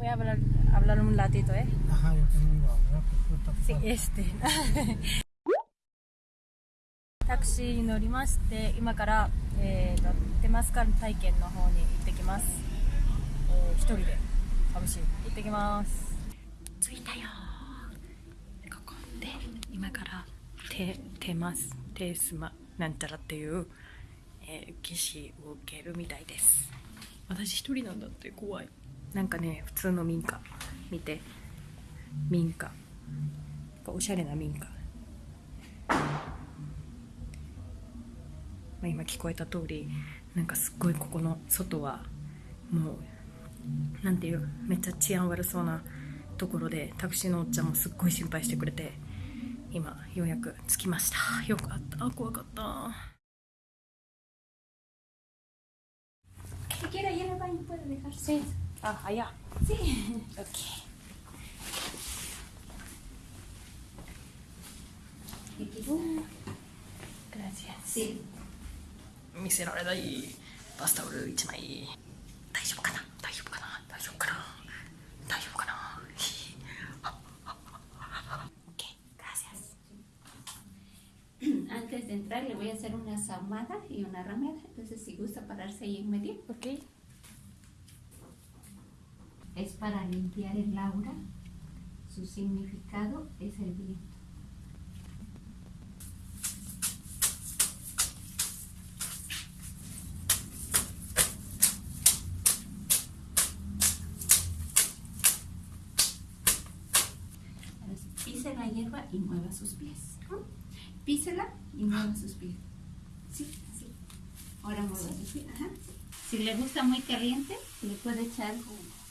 Voy a hablar, hablar un ratito, ¿eh? Ajá, yo Sí, este. タクシーに乗りまして、今から、えーと、テマスカル体験の方に行ってきます。えー一人で、楽しい。行ってきます。着いたよここで、今から、テ、テマス、テースマ、なんちゃらっていう、えー、儀式を受けるみたいです。私一人なんだって怖い。なんかね、普通の民家、見て、民家。おしゃれな民家。まあ、今聞こえた通りなんかすっごいここの外はもうなんていうめっちゃ治安悪そうなところでタクシーのおっちゃんもすっごい心配してくれて今ようやく着きました。よかった。怖かった。Si quiere, ahí en el baño puede dejar. Sí. Ah, allá. Sí. Ok. Gracias. Sí. 見せられないバスタオル1枚大丈夫かな大丈夫かな大丈夫かな大丈夫かな OK gracias Antes de entrar le voy a hacer una ahumada y una ramera. Entonces si gusta pararse ahí en medio. OK Es para limpiar el aura. Su significado es el viento. Pise la hierba y mueva sus pies. Písela y mueva sus pies. Sí, sí. Ahora mueva sus pies. Si le gusta muy caliente, le puede echar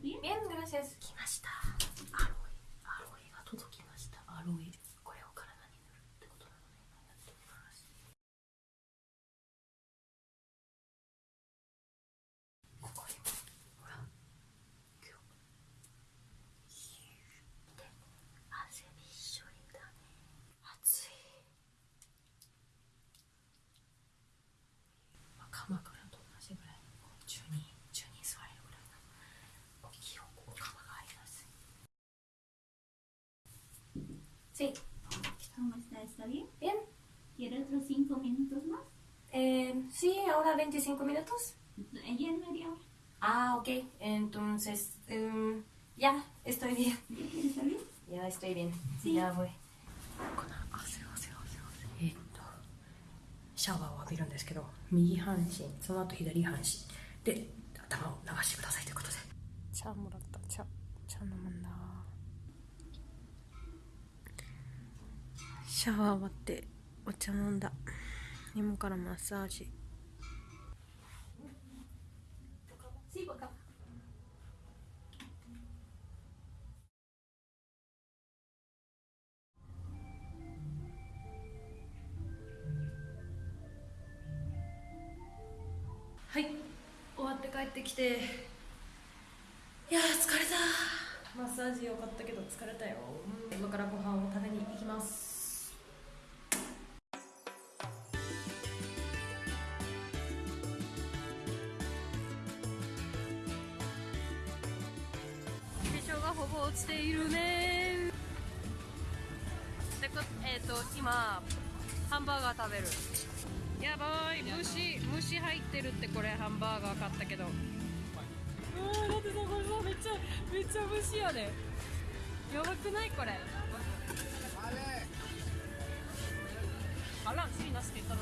bien? Gracias. 来ました。アロイ、アロイが届きました。アロイ。これを体に塗るってことなので、今やってみます。ここにも、ほら、今日。で、汗びっしょりだね。暑い。まあ、鎌倉と同じぐらい、こう10人、10人座れるぐらいの。大きいお釜があります。Sí. ¿Cómo está? ¿Está bien? Bien. ¿Quiere otros cinco minutos más? Eh, sí, ahora 25 minutos. En media hora. Ah, ok. Entonces, em, ya, estoy bien. ¿Ya está bien? Ya estoy bien. Sí. Ya voy. シャワーを浴びるんですけど右半身その後左半身で頭を流してくださいということで茶もらった茶茶飲むんだシャワー終わってお茶飲んだ。今からマッサージ.はい。終わって帰ってきて。いやー疲れた。マッサージ良かったけど疲れたよ、うん、今からご飯を食べに行きます落ちているねでこえっ、ー、と今ハンバーガー食べる。やばい。虫虫入ってるってこれハンバーガー買ったけど。うわだってさこれさめっちゃめっちゃ虫やで。やばくないこれ。あれ。あら、スリナスって言ったの